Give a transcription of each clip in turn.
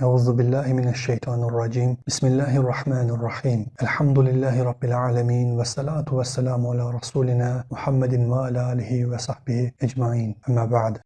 Euzu billahi mineşşeytanirracim. Bismillahirrahmanirrahim. Elhamdülillahi rabbil alamin ve salatu vesselamu ala rasulina Muhammedin ve ala alihi ve sahbihi ecmaîn. Amma ba'd.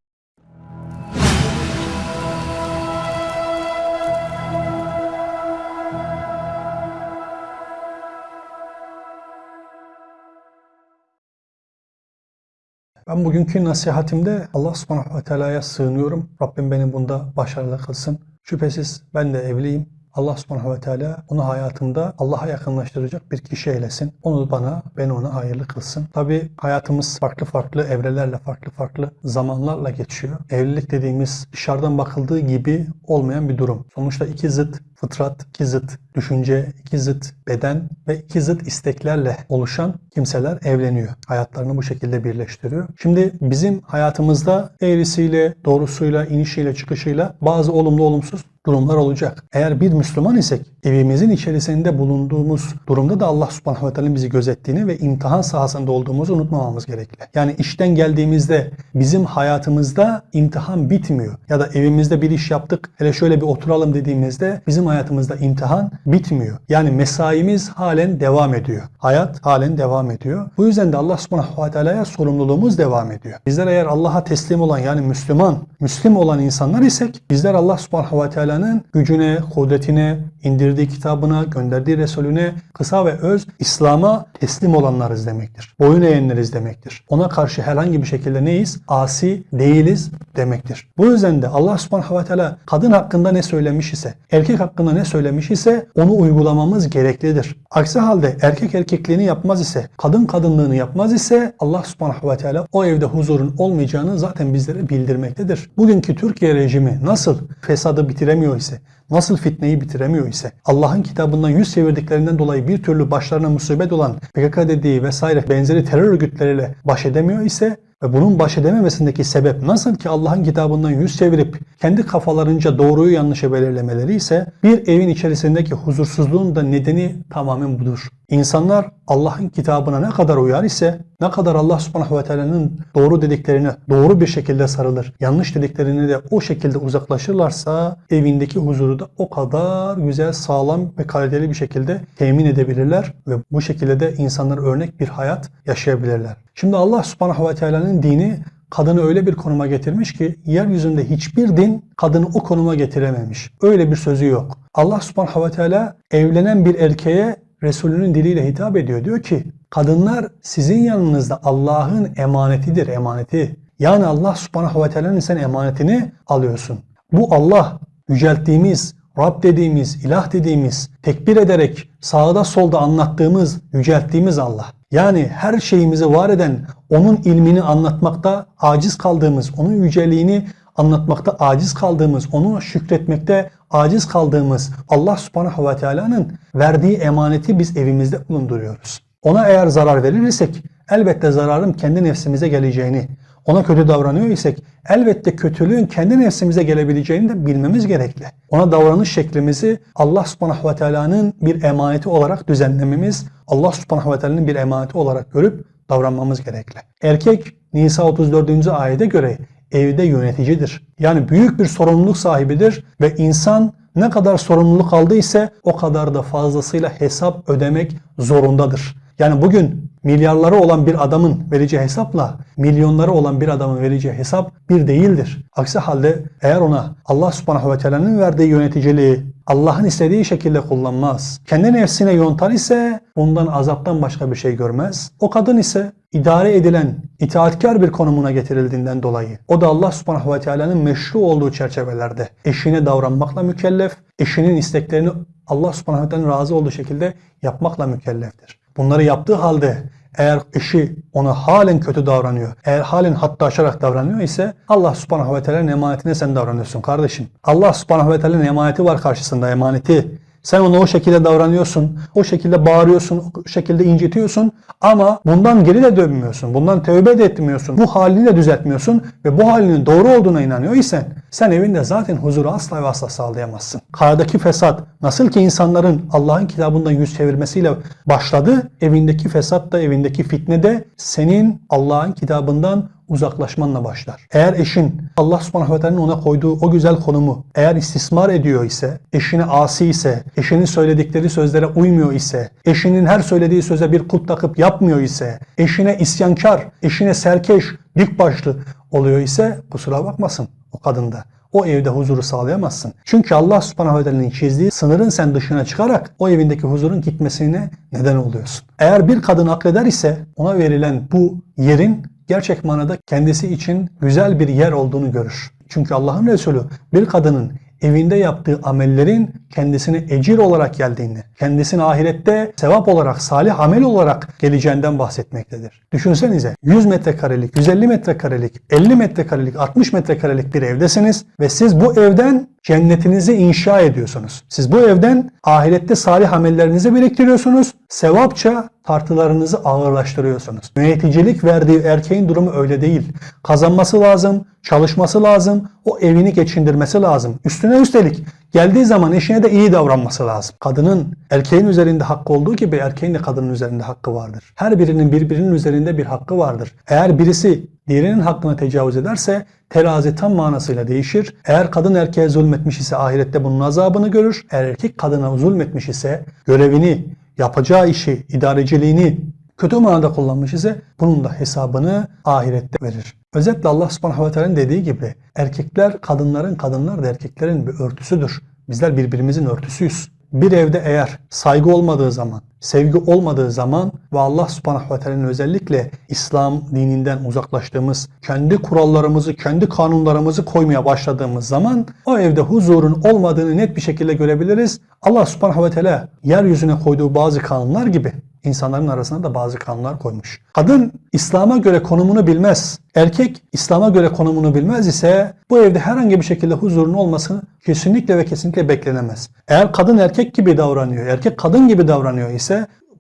Ben bugünkü nasihatimde Allah subhanahu ve teala'ya sığınıyorum. Rabbim beni bunda başarılı kılsın. Şüphesiz ben de evliyim. Allah subhanahu ve teala onu hayatımda Allah'a yakınlaştıracak bir kişi eylesin. Onu bana, beni ona hayırlı kılsın. Tabi hayatımız farklı farklı evrelerle, farklı farklı zamanlarla geçiyor. Evlilik dediğimiz dışarıdan bakıldığı gibi olmayan bir durum. Sonuçta iki zıt fıtrat, iki zıt düşünce, iki zıt beden ve iki zıt isteklerle oluşan kimseler evleniyor. Hayatlarını bu şekilde birleştiriyor. Şimdi bizim hayatımızda eğrisiyle, doğrusuyla, inişiyle, çıkışıyla bazı olumlu olumsuz durumlar olacak. Eğer bir Müslüman isek evimizin içerisinde bulunduğumuz durumda da Allah subhanahu ve teala bizi gözettiğini ve imtihan sahasında olduğumuzu unutmamamız gerekli. Yani işten geldiğimizde bizim hayatımızda imtihan bitmiyor. Ya da evimizde bir iş yaptık hele şöyle bir oturalım dediğimizde bizim hayatımızda imtihan bitmiyor. Yani mesaimiz halen devam ediyor. Hayat halen devam ediyor. Bu yüzden de Allah subhanahu ve teala'ya sorumluluğumuz devam ediyor. Bizler eğer Allah'a teslim olan yani Müslüman, Müslim olan insanlar isek bizler Allah subhanahu ve teala'nın gücüne, kudretine, indirdiği kitabına, gönderdiği Resulüne kısa ve öz İslam'a teslim olanlarız demektir. Boyun eğenleriz demektir. Ona karşı herhangi bir şekilde neyiz? Asi değiliz demektir. Bu yüzden de Allah subhanahu ve teala kadın hakkında ne söylemiş ise, erkek hakkında ne söylemiş ise onu uygulamamız gereklidir. Aksi halde erkek erkekliğini yapmaz ise, kadın kadınlığını yapmaz ise Allah subhanahu ve teala o evde huzurun olmayacağını zaten bizlere bildirmektedir. Bugünkü Türkiye rejimi nasıl fesadı bitiremiyor ise, nasıl fitneyi bitiremiyor ise, Allah'ın kitabından yüz çevirdiklerinden dolayı bir türlü başlarına musibet olan PKK dediği vesaire benzeri terör örgütleriyle baş edemiyor ise ve bunun baş edememesindeki sebep nasıl ki Allah'ın kitabından yüz çevirip kendi kafalarınca doğruyu yanlışı belirlemeleri ise bir evin içerisindeki huzursuzluğun da nedeni tamamen budur. İnsanlar Allah'ın kitabına ne kadar uyar ise, ne kadar Allah subhanahu ve teala'nın doğru dediklerine doğru bir şekilde sarılır, yanlış dediklerini de o şekilde uzaklaşırlarsa evindeki huzuru da o kadar güzel, sağlam ve kaliteli bir şekilde temin edebilirler ve bu şekilde de insanlar örnek bir hayat yaşayabilirler. Şimdi Allah subhanahu ve teala'nın dini kadını öyle bir konuma getirmiş ki yeryüzünde hiçbir din kadını o konuma getirememiş. Öyle bir sözü yok. Allah subhanahu ve teala evlenen bir erkeğe Resulünün diliyle hitap ediyor. Diyor ki kadınlar sizin yanınızda Allah'ın emanetidir, emaneti. Yani Allah subhanahu ve teala'nın sen emanetini alıyorsun. Bu Allah yücelttiğimiz, Rab dediğimiz, ilah dediğimiz, tekbir ederek sağda solda anlattığımız, yücelttiğimiz Allah. Yani her şeyimizi var eden, onun ilmini anlatmakta aciz kaldığımız, onun yüceliğini anlatmakta aciz kaldığımız, onu şükretmekte aciz kaldığımız Allah subhanahu ve teala'nın verdiği emaneti biz evimizde bulunduruyoruz. Ona eğer zarar verir isek elbette zararın kendi nefsimize geleceğini, ona kötü davranıyor isek elbette kötülüğün kendi nefsimize gelebileceğini de bilmemiz gerekli. Ona davranış şeklimizi Allah subhanahu ve teala'nın bir emaneti olarak düzenlememiz, Allah subhanahu ve teala'nın bir emaneti olarak görüp davranmamız gerekli. Erkek Nisa 34. ayete göre evde yöneticidir. Yani büyük bir sorumluluk sahibidir ve insan ne kadar sorumluluk aldıysa o kadar da fazlasıyla hesap ödemek zorundadır. Yani bugün milyarları olan bir adamın vereceği hesapla milyonları olan bir adamın vereceği hesap bir değildir. Aksi halde eğer ona Allah subhanahu ve teala'nın verdiği yöneticiliği Allah'ın istediği şekilde kullanmaz. Kendi nefsine yontar ise bundan azaptan başka bir şey görmez. O kadın ise idare edilen, itaatkar bir konumuna getirildiğinden dolayı o da Allah subhanahu ve teala'nın meşru olduğu çerçevelerde eşine davranmakla mükellef, eşinin isteklerini Allah subhanahu ve teala'nın razı olduğu şekilde yapmakla mükelleftir. Bunları yaptığı halde eğer eşi ona halen kötü davranıyor, eğer halen hatta aşarak davranıyor ise Allah subhanahu ve teala'nın emanetine sen davranıyorsun kardeşim. Allah subhanahu ve teala'nın emaneti var karşısında emaneti. Sen ona o şekilde davranıyorsun, o şekilde bağırıyorsun, o şekilde incitiyorsun ama bundan geri de dönmüyorsun, bundan tövbe de etmiyorsun, bu halini de düzeltmiyorsun ve bu halinin doğru olduğuna inanıyor isen sen evinde zaten huzuru asla ve asla sağlayamazsın. Karadaki fesat nasıl ki insanların Allah'ın kitabından yüz çevirmesiyle başladı, evindeki fesat da evindeki fitne de senin Allah'ın kitabından uzaklaşmanla başlar. Eğer eşin Allah subhanahu ve teala'nın ona koyduğu o güzel konumu eğer istismar ediyor ise, eşine asi ise, eşinin söyledikleri sözlere uymuyor ise, eşinin her söylediği söze bir kulp takıp yapmıyor ise, eşine isyankar, eşine serkeş, dik başlı oluyor ise kusura bakmasın o kadında. O evde huzuru sağlayamazsın. Çünkü Allah subhanahu ve teala'nın çizdiği sınırın sen dışına çıkarak o evindeki huzurun gitmesine neden oluyorsun. Eğer bir kadın akleder ise ona verilen bu yerin gerçek manada kendisi için güzel bir yer olduğunu görür. Çünkü Allah'ın Resulü bir kadının evinde yaptığı amellerin kendisine ecir olarak geldiğini, kendisine ahirette sevap olarak, salih amel olarak geleceğinden bahsetmektedir. Düşünsenize 100 metrekarelik, 150 metrekarelik, 50 metrekarelik, 60 metrekarelik bir evdesiniz ve siz bu evden cennetinizi inşa ediyorsunuz. Siz bu evden ahirette salih amellerinizi biriktiriyorsunuz. Sevapça tartılarınızı ağırlaştırıyorsunuz. Yöneticilik verdiği erkeğin durumu öyle değil. Kazanması lazım, çalışması lazım, o evini geçindirmesi lazım. Üstüne üstelik geldiği zaman eşine de iyi davranması lazım. Kadının erkeğin üzerinde hakkı olduğu gibi erkeğin de kadının üzerinde hakkı vardır. Her birinin birbirinin üzerinde bir hakkı vardır. Eğer birisi diğerinin hakkına tecavüz ederse terazi tam manasıyla değişir. Eğer kadın erkeğe zulmetmiş ise ahirette bunun azabını görür. Eğer erkek kadına zulmetmiş ise görevini, yapacağı işi, idareciliğini kötü manada kullanmış ise bunun da hesabını ahirette verir. Özetle Allah subhanahu ve teala'nın dediği gibi erkekler kadınların, kadınlar da erkeklerin bir örtüsüdür. Bizler birbirimizin örtüsüyüz. Bir evde eğer saygı olmadığı zaman, sevgi olmadığı zaman ve Allah subhanahu ve teala'nın özellikle İslam dininden uzaklaştığımız, kendi kurallarımızı, kendi kanunlarımızı koymaya başladığımız zaman o evde huzurun olmadığını net bir şekilde görebiliriz. Allah subhanahu ve teala yeryüzüne koyduğu bazı kanunlar gibi insanların arasına da bazı kanunlar koymuş. Kadın İslam'a göre konumunu bilmez. Erkek İslam'a göre konumunu bilmez ise bu evde herhangi bir şekilde huzurun olması kesinlikle ve kesinlikle beklenemez. Eğer kadın erkek gibi davranıyor, erkek kadın gibi davranıyor ise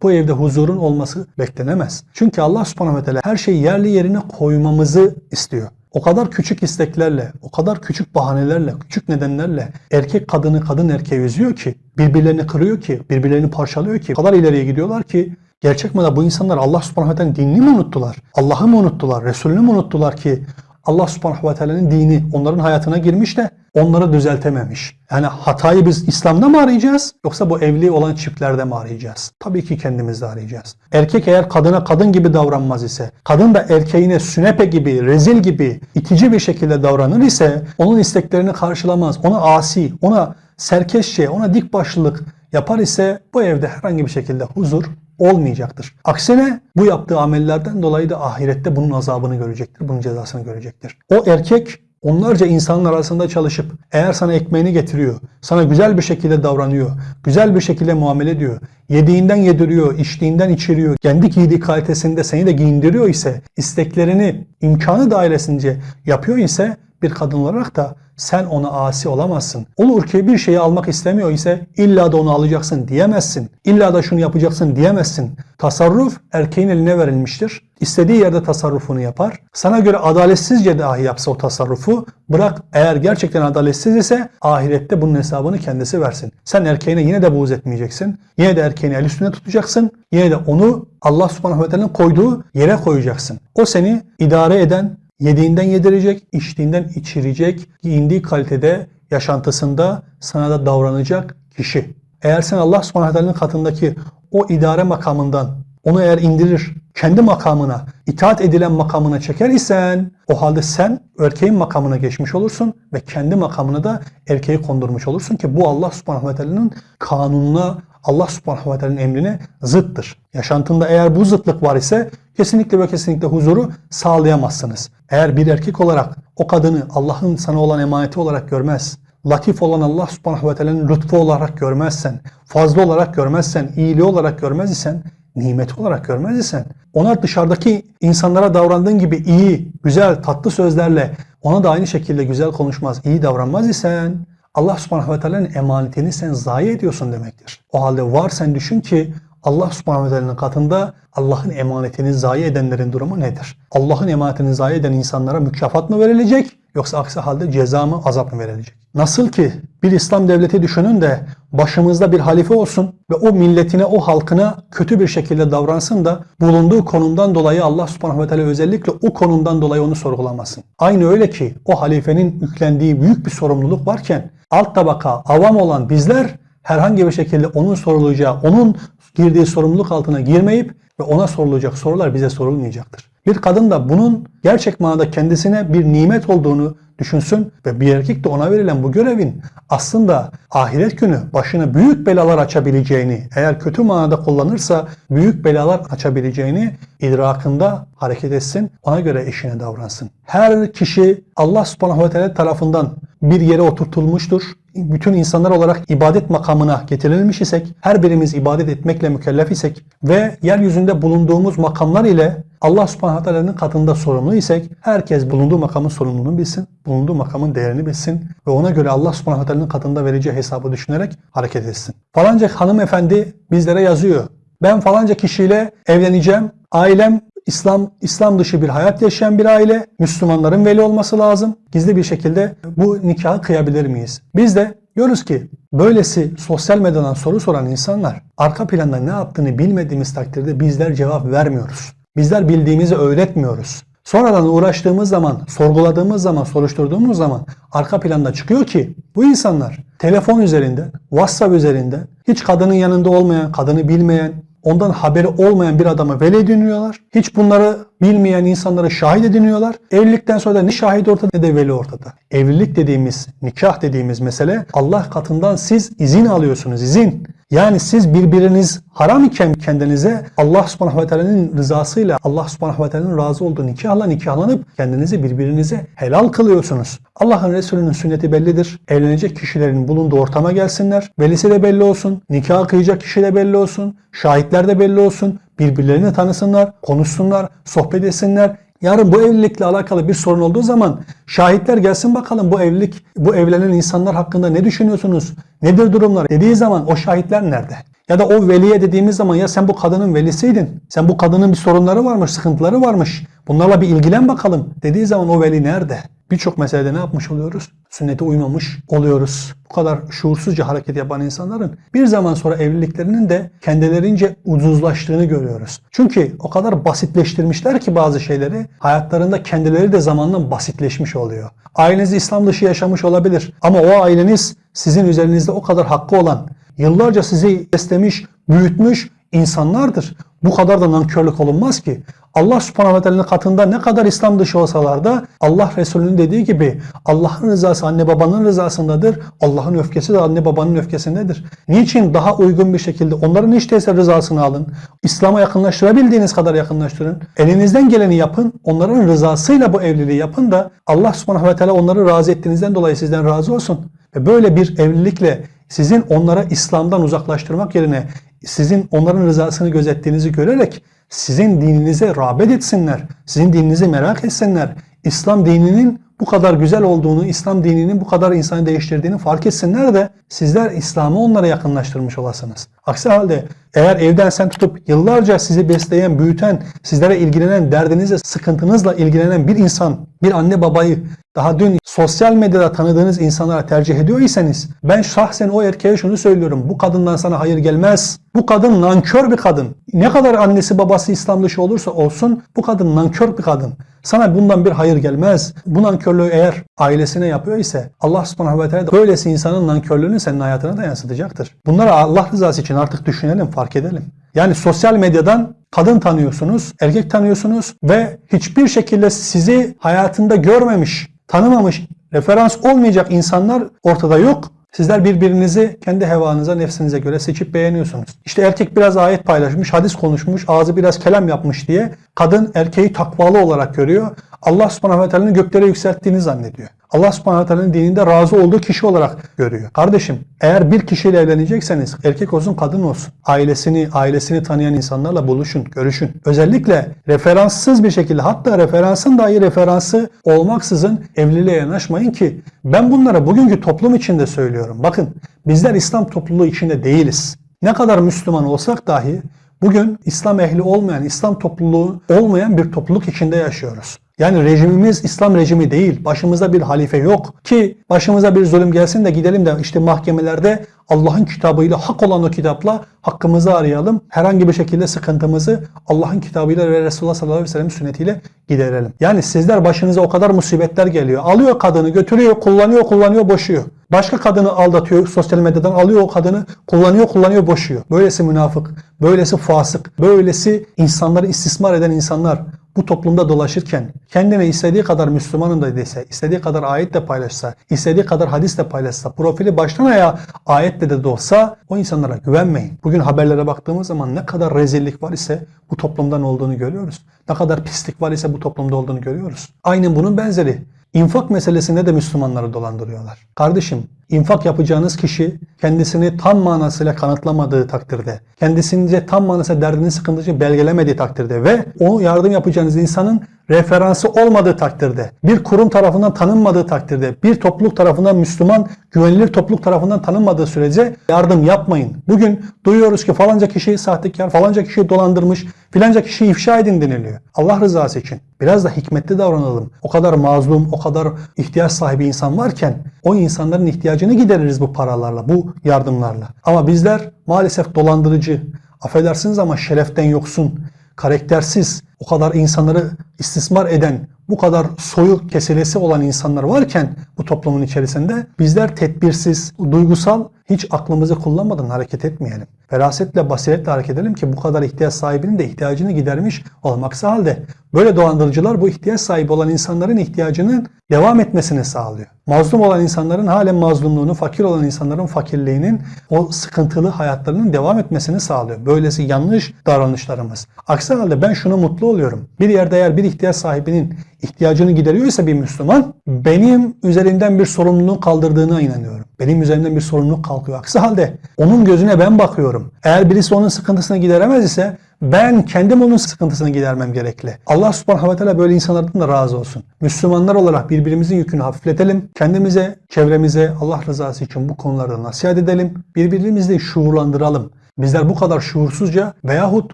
bu evde huzurun olması beklenemez. Çünkü Allah subhanahu ve teala her şeyi yerli yerine koymamızı istiyor. O kadar küçük isteklerle, o kadar küçük bahanelerle, küçük nedenlerle erkek kadını kadın erkeği üzüyor ki, birbirlerini kırıyor ki, birbirlerini parçalıyor ki, o kadar ileriye gidiyorlar ki gerçek manada bu insanlar Allah subhanahu ve teala'nın dinini mi unuttular? Allah'ı mı unuttular? Resulünü mü unuttular ki Allah subhanahu ve teala'nın dini onların hayatına girmiş de onları düzeltememiş. Yani hatayı biz İslam'da mı arayacağız yoksa bu evli olan çiftlerde mi arayacağız? Tabii ki kendimizde arayacağız. Erkek eğer kadına kadın gibi davranmaz ise, kadın da erkeğine sünepe gibi, rezil gibi, itici bir şekilde davranır ise onun isteklerini karşılamaz, ona asi, ona serkeşçe, ona dik başlılık yapar ise bu evde herhangi bir şekilde huzur olmayacaktır. Aksine bu yaptığı amellerden dolayı da ahirette bunun azabını görecektir, bunun cezasını görecektir. O erkek onlarca insanın arasında çalışıp eğer sana ekmeğini getiriyor, sana güzel bir şekilde davranıyor, güzel bir şekilde muamele ediyor, yediğinden yediriyor, içtiğinden içiriyor, kendi giydiği kalitesinde seni de giyindiriyor ise, isteklerini imkanı dairesince yapıyor ise bir kadın olarak da sen ona asi olamazsın. Olur ki bir şeyi almak istemiyor ise illa da onu alacaksın diyemezsin. İlla da şunu yapacaksın diyemezsin. Tasarruf erkeğin eline verilmiştir. İstediği yerde tasarrufunu yapar. Sana göre adaletsizce dahi yapsa o tasarrufu bırak eğer gerçekten adaletsiz ise ahirette bunun hesabını kendisi versin. Sen erkeğine yine de buğz etmeyeceksin. Yine de erkeğini el üstüne tutacaksın. Yine de onu Allah subhanahu ve teala'nın koyduğu yere koyacaksın. O seni idare eden, Yediğinden yedirecek, içtiğinden içirecek, giyindiği kalitede, yaşantısında sana da davranacak kişi. Eğer sen Allah subhanahu katındaki o idare makamından onu eğer indirir, kendi makamına, itaat edilen makamına çeker isen o halde sen erkeğin makamına geçmiş olursun ve kendi makamına da erkeği kondurmuş olursun ki bu Allah subhanahu ve teala'nın kanununa, Allah subhanahu ve teala'nın emrine zıttır. Yaşantında eğer bu zıtlık var ise kesinlikle ve kesinlikle huzuru sağlayamazsınız. Eğer bir erkek olarak o kadını Allah'ın sana olan emaneti olarak görmez, latif olan Allah subhanahu ve teala'nın lütfu olarak görmezsen, fazla olarak görmezsen, iyiliği olarak görmez isen, nimet olarak görmez isen, ona dışarıdaki insanlara davrandığın gibi iyi, güzel, tatlı sözlerle ona da aynı şekilde güzel konuşmaz, iyi davranmaz isen, Allah subhanahu ve teala'nın emanetini sen zayi ediyorsun demektir. O halde var sen düşün ki Allah subhanahu ve teala'nın katında Allah'ın emanetini zayi edenlerin durumu nedir? Allah'ın emanetini zayi eden insanlara mükafat mı verilecek yoksa aksi halde ceza mı azap mı verilecek? Nasıl ki bir İslam devleti düşünün de başımızda bir halife olsun ve o milletine, o halkına kötü bir şekilde davransın da bulunduğu konumdan dolayı Allah subhanahu ve teala özellikle o konumdan dolayı onu sorgulamasın. Aynı öyle ki o halifenin yüklendiği büyük bir sorumluluk varken alt tabaka, avam olan bizler herhangi bir şekilde onun sorulacağı, onun girdiği sorumluluk altına girmeyip ve ona sorulacak sorular bize sorulmayacaktır. Bir kadın da bunun gerçek manada kendisine bir nimet olduğunu düşünsün ve bir erkek de ona verilen bu görevin aslında ahiret günü başına büyük belalar açabileceğini, eğer kötü manada kullanırsa büyük belalar açabileceğini idrakında hareket etsin, ona göre işine davransın. Her kişi Allah subhanahu ve teala tarafından bir yere oturtulmuştur. Bütün insanlar olarak ibadet makamına getirilmiş isek, her birimiz ibadet etmekle mükellef isek ve yeryüzünde bulunduğumuz makamlar ile Allah subhanahu teala'nın katında sorumlu isek, herkes bulunduğu makamın sorumluluğunu bilsin, bulunduğu makamın değerini bilsin ve ona göre Allah subhanahu teala'nın katında vereceği hesabı düşünerek hareket etsin. Falanca hanımefendi bizlere yazıyor. Ben falanca kişiyle evleneceğim. Ailem İslam İslam dışı bir hayat yaşayan bir aile, Müslümanların veli olması lazım. Gizli bir şekilde bu nikahı kıyabilir miyiz? Biz de diyoruz ki böylesi sosyal medyadan soru soran insanlar arka planda ne yaptığını bilmediğimiz takdirde bizler cevap vermiyoruz. Bizler bildiğimizi öğretmiyoruz. Sonradan uğraştığımız zaman, sorguladığımız zaman, soruşturduğumuz zaman arka planda çıkıyor ki bu insanlar telefon üzerinden, WhatsApp üzerinden hiç kadının yanında olmayan, kadını bilmeyen, ondan haberi olmayan bir adamı veli ediniyorlar. Hiç bunları bilmeyen insanları şahit ediniyorlar. Evlilikten sonra da ne şahit ortada ne de veli ortada. Evlilik dediğimiz, nikah dediğimiz mesele Allah katından siz izin alıyorsunuz, izin. Yani siz birbiriniz haram iken kendinize Allah subhanahu ve teala'nın rızasıyla Allah subhanahu ve teala'nın razı olduğu nikahla nikahlanıp kendinizi birbirinize helal kılıyorsunuz. Allah'ın Resulü'nün sünneti bellidir. Evlenecek kişilerin bulunduğu ortama gelsinler. Velisi de belli olsun. Nikah kıyacak kişi de belli olsun. Şahitler de belli olsun. Birbirlerini tanısınlar, konuşsunlar, sohbet etsinler. Yarın bu evlilikle alakalı bir sorun olduğu zaman şahitler gelsin bakalım bu evlilik, bu evlenen insanlar hakkında ne düşünüyorsunuz? Nedir durumlar? Dediği zaman o şahitler nerede? Ya da o veliye dediğimiz zaman ya sen bu kadının velisiydin. Sen bu kadının bir sorunları varmış, sıkıntıları varmış. Bunlarla bir ilgilen bakalım dediği zaman o veli nerede? Birçok meselede ne yapmış oluyoruz? Sünnete uymamış oluyoruz. Bu kadar şuursuzca hareket yapan insanların bir zaman sonra evliliklerinin de kendilerince ucuzlaştığını görüyoruz. Çünkü o kadar basitleştirmişler ki bazı şeyleri hayatlarında kendileri de zamanla basitleşmiş oluyor. Aileniz İslam dışı yaşamış olabilir ama o aileniz sizin üzerinizde o kadar hakkı olan, yıllarca sizi beslemiş, büyütmüş insanlardır. Bu kadar da nankörlük olunmaz ki. Allah subhanahu ve teala'nın katında ne kadar İslam dışı olsalar da Allah Resulü'nün dediği gibi Allah'ın rızası anne babanın rızasındadır. Allah'ın öfkesi de anne babanın öfkesindedir. Niçin daha uygun bir şekilde onların hiç değilse rızasını alın. İslam'a yakınlaştırabildiğiniz kadar yakınlaştırın. Elinizden geleni yapın. Onların rızasıyla bu evliliği yapın da Allah subhanahu ve teala onları razı ettiğinizden dolayı sizden razı olsun. Ve böyle bir evlilikle sizin onlara İslam'dan uzaklaştırmak yerine sizin onların rızasını gözettiğinizi görerek sizin dininize rağbet etsinler. Sizin dininizi merak etsinler. İslam dininin bu kadar güzel olduğunu, İslam dininin bu kadar insanı değiştirdiğini fark etsinler de sizler İslam'ı onlara yakınlaştırmış olasınız. Aksi halde eğer evden sen tutup yıllarca sizi besleyen, büyüten, sizlere ilgilenen, derdinizle, sıkıntınızla ilgilenen bir insan, bir anne babayı daha dün sosyal medyada tanıdığınız insanlara tercih ediyor iseniz ben şahsen o erkeğe şunu söylüyorum. Bu kadından sana hayır gelmez. Bu kadın nankör bir kadın. Ne kadar annesi babası İslam dışı olursa olsun bu kadın nankör bir kadın. Sana bundan bir hayır gelmez. Bu nankörlüğü eğer ailesine yapıyor ise Allah subhanahu ve teala böylesi insanın nankörlüğünü senin hayatına da yansıtacaktır. Bunları Allah rızası için artık düşünelim, fark edelim. Yani sosyal medyadan kadın tanıyorsunuz, erkek tanıyorsunuz ve hiçbir şekilde sizi hayatında görmemiş, tanımamış, referans olmayacak insanlar ortada yok. Sizler birbirinizi kendi hevanıza, nefsinize göre seçip beğeniyorsunuz. İşte erkek biraz ayet paylaşmış, hadis konuşmuş, ağzı biraz kelam yapmış diye kadın erkeği takvalı olarak görüyor. Allah subhanahu ve teala'nın göklere yükselttiğini zannediyor. Allah subhanahu dininde razı olduğu kişi olarak görüyor. Kardeşim eğer bir kişiyle evlenecekseniz erkek olsun kadın olsun. Ailesini, ailesini tanıyan insanlarla buluşun, görüşün. Özellikle referanssız bir şekilde hatta referansın dahi referansı olmaksızın evliliğe yanaşmayın ki ben bunları bugünkü toplum içinde söylüyorum. Bakın bizler İslam topluluğu içinde değiliz. Ne kadar Müslüman olsak dahi bugün İslam ehli olmayan, İslam topluluğu olmayan bir topluluk içinde yaşıyoruz. Yani rejimimiz İslam rejimi değil. Başımızda bir halife yok. Ki başımıza bir zulüm gelsin de gidelim de işte mahkemelerde Allah'ın kitabıyla hak olan o kitapla hakkımızı arayalım. Herhangi bir şekilde sıkıntımızı Allah'ın kitabıyla ve Resulullah sallallahu aleyhi ve sellem sünnetiyle giderelim. Yani sizler başınıza o kadar musibetler geliyor. Alıyor kadını götürüyor, kullanıyor, kullanıyor, boşuyor. Başka kadını aldatıyor sosyal medyadan alıyor o kadını kullanıyor kullanıyor boşuyor. Böylesi münafık, böylesi fasık, böylesi insanları istismar eden insanlar bu toplumda dolaşırken kendine istediği kadar Müslümanım da dese, istediği kadar ayet de paylaşsa, istediği kadar hadis de paylaşsa, profili baştan ayağa ayetle de de olsa o insanlara güvenmeyin. Bugün haberlere baktığımız zaman ne kadar rezillik var ise bu toplumdan olduğunu görüyoruz. Ne kadar pislik var ise bu toplumda olduğunu görüyoruz. Aynen bunun benzeri. İnfak meselesinde de Müslümanları dolandırıyorlar. Kardeşim, infak yapacağınız kişi kendisini tam manasıyla kanıtlamadığı takdirde, kendisince tam manasıyla derdini sıkıntısını belgelemediği takdirde ve o yardım yapacağınız insanın referansı olmadığı takdirde, bir kurum tarafından tanınmadığı takdirde, bir topluluk tarafından Müslüman, güvenilir topluluk tarafından tanınmadığı sürece yardım yapmayın. Bugün duyuyoruz ki falanca kişi sahtekar, falanca kişi dolandırmış, filanca kişi ifşa edin deniliyor. Allah rızası için biraz da hikmetli davranalım. O kadar mazlum, o kadar ihtiyaç sahibi insan varken o insanların ihtiyacını gideririz bu paralarla, bu yardımlarla. Ama bizler maalesef dolandırıcı, affedersiniz ama şereften yoksun, karaktersiz, o kadar insanları istismar eden, bu kadar soyuk kesilesi olan insanlar varken bu toplumun içerisinde bizler tedbirsiz, duygusal, hiç aklımızı kullanmadan hareket etmeyelim. Ferasetle, basiretle hareket edelim ki bu kadar ihtiyaç sahibinin de ihtiyacını gidermiş olmaksa halde böyle dolandırıcılar bu ihtiyaç sahibi olan insanların ihtiyacının devam etmesini sağlıyor. Mazlum olan insanların halen mazlumluğunu, fakir olan insanların fakirliğinin, o sıkıntılı hayatlarının devam etmesini sağlıyor. Böylesi yanlış davranışlarımız. Aksi halde ben şunu mutlu oluyorum. Bir yerde eğer bir ihtiyaç sahibinin ihtiyacını gideriyorsa bir Müslüman, benim üzerimden bir sorumluluğu kaldırdığına inanıyorum. Benim üzerimden bir sorumluluk kalkıyor. Aksi halde onun gözüne ben bakıyorum. Eğer birisi onun sıkıntısını gideremez ise ben kendim onun sıkıntısını gidermem gerekli. Allah subhanahu ve teala böyle insanlardan da razı olsun. Müslümanlar olarak birbirimizin yükünü hafifletelim. Kendimize, çevremize Allah rızası için bu konularda nasihat edelim. Birbirimizi şuurlandıralım. Bizler bu kadar şuursuzca veyahut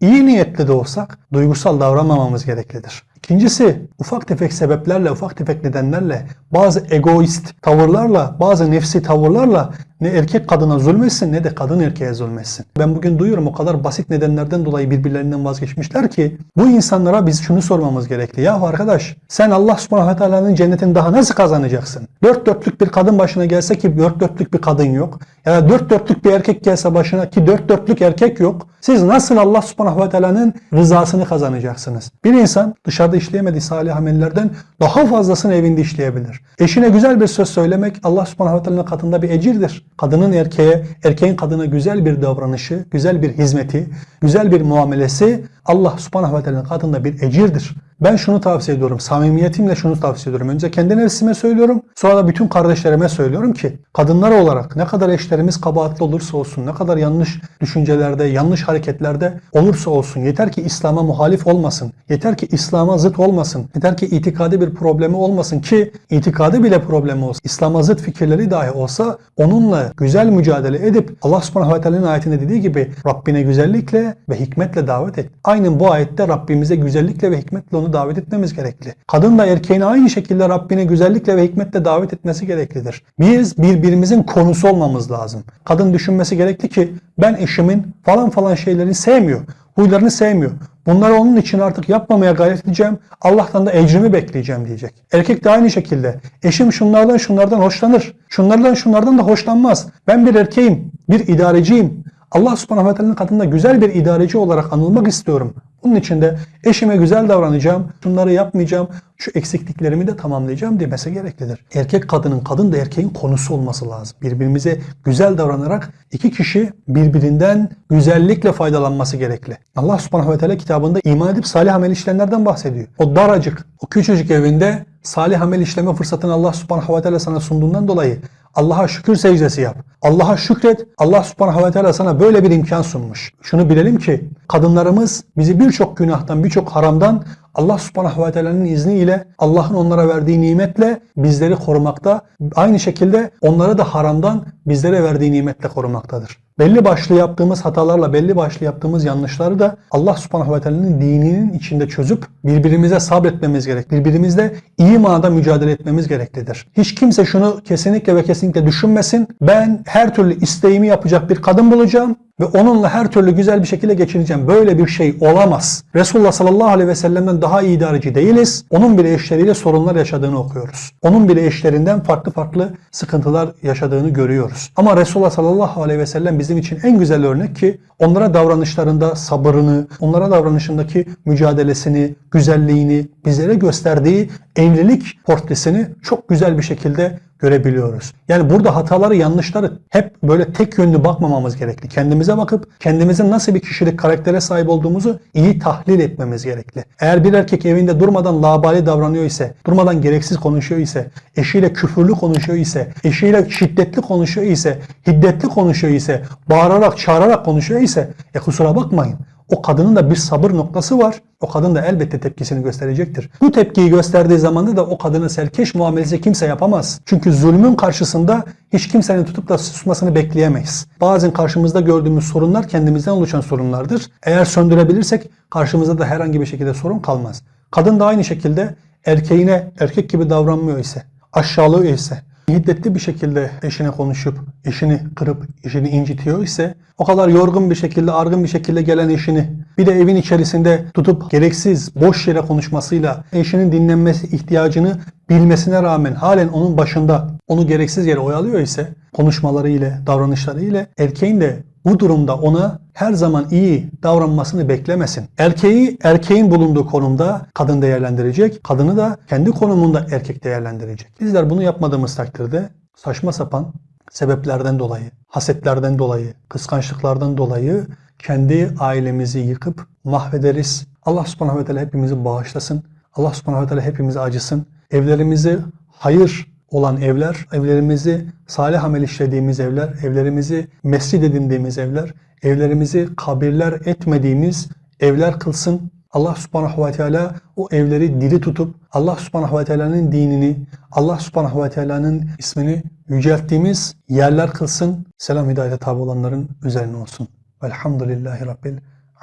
iyi niyetli de olsak duygusal davranmamamız gereklidir. İkincisi ufak tefek sebeplerle, ufak tefek nedenlerle, bazı egoist tavırlarla, bazı nefsi tavırlarla ne erkek kadına zulmetsin ne de kadın erkeğe zulmetsin. Ben bugün duyuyorum o kadar basit nedenlerden dolayı birbirlerinden vazgeçmişler ki bu insanlara biz şunu sormamız gerekli. Ya arkadaş sen Allah subhanahu teala'nın cennetini daha nasıl kazanacaksın? Dört dörtlük bir kadın başına gelse ki dört dörtlük bir kadın yok. Ya da dört dörtlük bir erkek gelse başına ki dört dörtlük erkek yok. Siz nasıl Allah subhanahu ve teala'nın rızasını kazanacaksınız? Bir insan dışarıda işleyemediği salih amellerden daha fazlasını evinde işleyebilir. Eşine güzel bir söz söylemek Allah subhanahu ve teala'nın katında bir ecirdir. Kadının erkeğe, erkeğin kadına güzel bir davranışı, güzel bir hizmeti, güzel bir muamelesi Allah subhanahu ve teala'nın katında bir ecirdir. Ben şunu tavsiye ediyorum. Samimiyetimle şunu tavsiye ediyorum. Önce kendi nefsime söylüyorum. Sonra da bütün kardeşlerime söylüyorum ki kadınlar olarak ne kadar eşlerimiz kabahatli olursa olsun, ne kadar yanlış düşüncelerde, yanlış hareketlerde olursa olsun yeter ki İslam'a muhalif olmasın. Yeter ki İslam'a zıt olmasın. Yeter ki itikadi bir problemi olmasın ki itikadi bile problemi olsa, İslam'a zıt fikirleri dahi olsa onunla güzel mücadele edip Allah subhanahu ve teala'nın ayetinde dediği gibi Rabbine güzellikle ve hikmetle davet et. Aynen bu ayette Rabbimize güzellikle ve hikmetle onu davet etmemiz gerekli. Kadın da erkeğin aynı şekilde Rabbine güzellikle ve hikmetle davet etmesi gereklidir. Biz birbirimizin konusu olmamız lazım. Kadın düşünmesi gerekli ki ben eşimin falan falan şeylerini sevmiyor. Huylarını sevmiyor. Bunları onun için artık yapmamaya gayret edeceğim. Allah'tan da ecrimi bekleyeceğim diyecek. Erkek de aynı şekilde. Eşim şunlardan şunlardan hoşlanır. Şunlardan şunlardan da hoşlanmaz. Ben bir erkeğim, bir idareciyim. Allah subhanahu ve katında güzel bir idareci olarak anılmak istiyorum. Bunun için de eşime güzel davranacağım, şunları yapmayacağım, şu eksikliklerimi de tamamlayacağım demesi gereklidir. Erkek kadının, kadın da erkeğin konusu olması lazım. Birbirimize güzel davranarak iki kişi birbirinden güzellikle faydalanması gerekli. Allah subhanahu ve teala kitabında iman edip salih amel işleyenlerden bahsediyor. O daracık, o küçücük evinde salih amel işleme fırsatını Allah subhanahu ve teala sana sunduğundan dolayı Allah'a şükür secdesi yap. Allah'a şükret. Allah subhanahu ve teala sana böyle bir imkan sunmuş. Şunu bilelim ki kadınlarımız bizi birçok günahtan, birçok haramdan Allah subhanahu ve teala'nın izniyle Allah'ın onlara verdiği nimetle bizleri korumakta. Aynı şekilde onları da haramdan bizlere verdiği nimetle korumaktadır. Belli başlı yaptığımız hatalarla, belli başlı yaptığımız yanlışları da Allah subhanahu ve teala'nın dininin içinde çözüp birbirimize sabretmemiz gerek. Birbirimizle iyi manada mücadele etmemiz gereklidir. Hiç kimse şunu kesinlikle ve kesinlikle düşünmesin. Ben her türlü isteğimi yapacak bir kadın bulacağım ve onunla her türlü güzel bir şekilde geçineceğim. Böyle bir şey olamaz. Resulullah sallallahu aleyhi ve sellem'den daha iyi idareci değiliz. Onun bile eşleriyle sorunlar yaşadığını okuyoruz. Onun bile eşlerinden farklı farklı sıkıntılar yaşadığını görüyoruz. Ama Resulullah sallallahu aleyhi ve sellem bizim için en güzel örnek ki onlara davranışlarında sabırını, onlara davranışındaki mücadelesini, güzelliğini, bizlere gösterdiği evlilik portresini çok güzel bir şekilde görebiliyoruz. Yani burada hataları, yanlışları hep böyle tek yönlü bakmamamız gerekli. Kendimize bakıp kendimizin nasıl bir kişilik, karaktere sahip olduğumuzu iyi tahlil etmemiz gerekli. Eğer bir erkek evinde durmadan labali davranıyor ise, durmadan gereksiz konuşuyor ise, eşiyle küfürlü konuşuyor ise, eşiyle şiddetli konuşuyor ise, hiddetli konuşuyor ise, bağırarak, çağırarak konuşuyor ise, e kusura bakmayın. O kadının da bir sabır noktası var. O kadın da elbette tepkisini gösterecektir. Bu tepkiyi gösterdiği zamanda da o kadının serkeş muamelesi kimse yapamaz. Çünkü zulmün karşısında hiç kimsenin tutup da susmasını bekleyemeyiz. Bazen karşımızda gördüğümüz sorunlar kendimizden oluşan sorunlardır. Eğer söndürebilirsek karşımızda da herhangi bir şekilde sorun kalmaz. Kadın da aynı şekilde erkeğine erkek gibi davranmıyor ise, aşağılıyor ise, hiddetli bir şekilde eşine konuşup, eşini kırıp, eşini incitiyor ise o kadar yorgun bir şekilde, argın bir şekilde gelen eşini bir de evin içerisinde tutup gereksiz, boş yere konuşmasıyla eşinin dinlenmesi ihtiyacını bilmesine rağmen halen onun başında onu gereksiz yere oyalıyor ise konuşmaları ile, davranışları ile erkeğin de bu durumda ona her zaman iyi davranmasını beklemesin. Erkeği erkeğin bulunduğu konumda kadın değerlendirecek, kadını da kendi konumunda erkek değerlendirecek. Bizler bunu yapmadığımız takdirde saçma sapan sebeplerden dolayı, hasetlerden dolayı, kıskançlıklardan dolayı kendi ailemizi yıkıp mahvederiz. Allah subhanahu ve teala hepimizi bağışlasın. Allah subhanahu ve teala hepimizi acısın. Evlerimizi hayır olan evler, evlerimizi salih amel işlediğimiz evler, evlerimizi mescid edindiğimiz evler, evlerimizi kabirler etmediğimiz evler kılsın. Allah subhanahu ve teala o evleri diri tutup Allah subhanahu ve teala'nın dinini, Allah subhanahu ve teala'nın ismini yücelttiğimiz yerler kılsın. Selam hidayete tabi olanların üzerine olsun. Velhamdülillahi Rabbil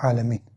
alemin.